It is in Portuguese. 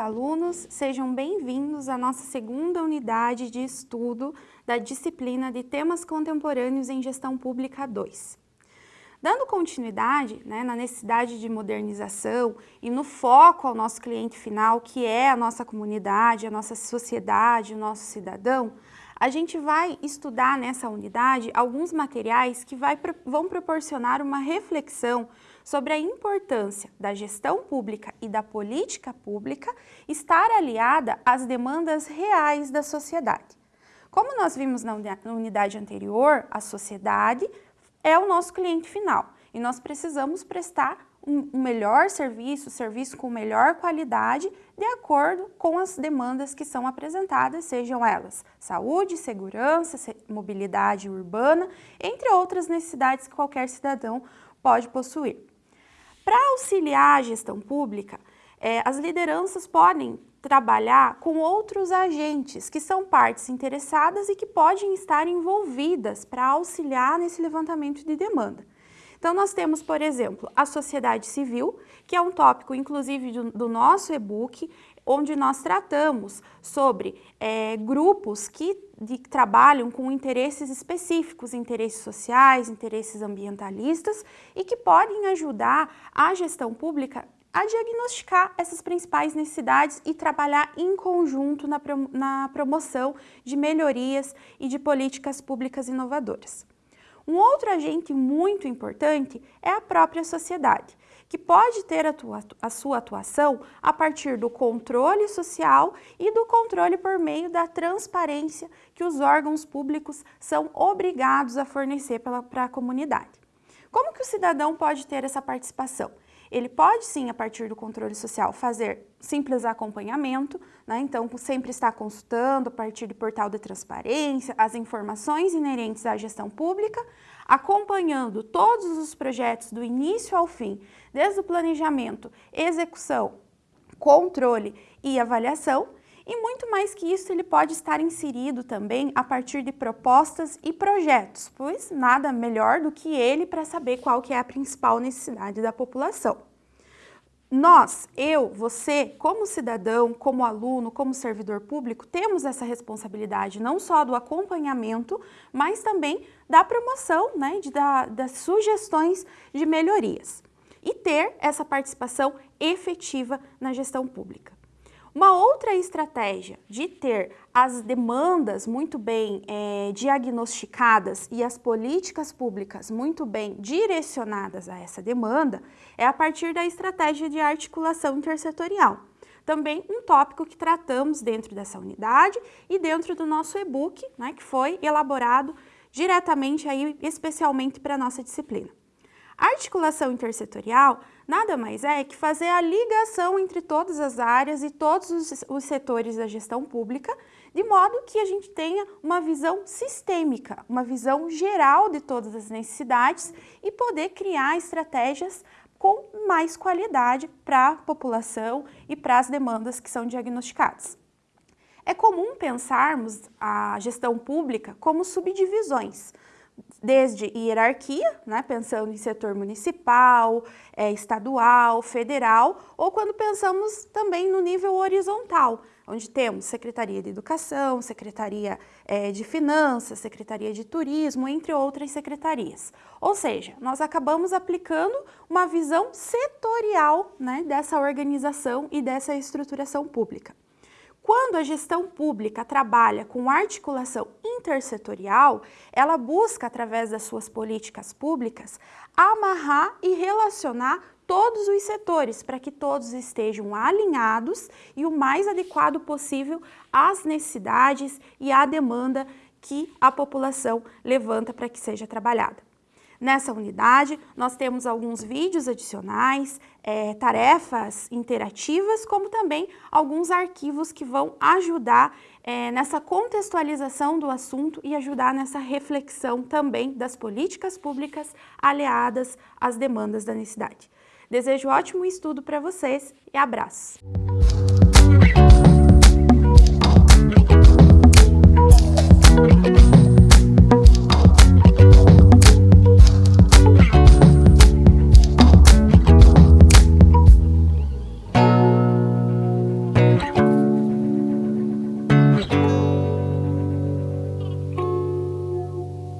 alunos, sejam bem-vindos à nossa segunda unidade de estudo da disciplina de Temas Contemporâneos em Gestão Pública 2. Dando continuidade né, na necessidade de modernização e no foco ao nosso cliente final, que é a nossa comunidade, a nossa sociedade, o nosso cidadão, a gente vai estudar nessa unidade alguns materiais que vai, vão proporcionar uma reflexão sobre a importância da gestão pública e da política pública estar aliada às demandas reais da sociedade. Como nós vimos na unidade anterior, a sociedade é o nosso cliente final e nós precisamos prestar um melhor serviço, serviço com melhor qualidade, de acordo com as demandas que são apresentadas, sejam elas saúde, segurança, mobilidade urbana, entre outras necessidades que qualquer cidadão pode possuir. Para auxiliar a gestão pública, é, as lideranças podem trabalhar com outros agentes que são partes interessadas e que podem estar envolvidas para auxiliar nesse levantamento de demanda. Então, nós temos, por exemplo, a sociedade civil, que é um tópico, inclusive, do, do nosso e-book, onde nós tratamos sobre é, grupos que de, trabalham com interesses específicos, interesses sociais, interesses ambientalistas, e que podem ajudar a gestão pública a diagnosticar essas principais necessidades e trabalhar em conjunto na, na promoção de melhorias e de políticas públicas inovadoras. Um outro agente muito importante é a própria sociedade, que pode ter a, a, sua atuação a partir do controle social e do controle por meio da transparência que os órgãos públicos são obrigados a fornecer para a comunidade. Como que o cidadão pode ter essa participação? Ele pode sim, a partir do controle social, fazer simples acompanhamento, né? então sempre estar consultando a partir do portal de transparência, as informações inerentes à gestão pública, acompanhando todos os projetos do início ao fim, desde o planejamento, execução, controle e avaliação, e muito mais que isso, ele pode estar inserido também a partir de propostas e projetos, pois nada melhor do que ele para saber qual que é a principal necessidade da população. Nós, eu, você, como cidadão, como aluno, como servidor público, temos essa responsabilidade não só do acompanhamento, mas também da promoção, né, de, da, das sugestões de melhorias e ter essa participação efetiva na gestão pública. Uma outra estratégia de ter as demandas muito bem é, diagnosticadas e as políticas públicas muito bem direcionadas a essa demanda é a partir da estratégia de articulação intersetorial. Também um tópico que tratamos dentro dessa unidade e dentro do nosso e-book, né, que foi elaborado diretamente aí, especialmente para a nossa disciplina. Articulação intersetorial nada mais é que fazer a ligação entre todas as áreas e todos os, os setores da gestão pública, de modo que a gente tenha uma visão sistêmica, uma visão geral de todas as necessidades e poder criar estratégias com mais qualidade para a população e para as demandas que são diagnosticadas. É comum pensarmos a gestão pública como subdivisões, desde hierarquia, né, pensando em setor municipal, é, estadual, federal, ou quando pensamos também no nível horizontal, onde temos Secretaria de Educação, Secretaria é, de Finanças, Secretaria de Turismo, entre outras secretarias. Ou seja, nós acabamos aplicando uma visão setorial né, dessa organização e dessa estruturação pública. Quando a gestão pública trabalha com articulação intersetorial, ela busca, através das suas políticas públicas, amarrar e relacionar todos os setores para que todos estejam alinhados e o mais adequado possível às necessidades e à demanda que a população levanta para que seja trabalhada. Nessa unidade, nós temos alguns vídeos adicionais, é, tarefas interativas, como também alguns arquivos que vão ajudar é, nessa contextualização do assunto e ajudar nessa reflexão também das políticas públicas aliadas às demandas da necessidade. Desejo ótimo estudo para vocês e abraço!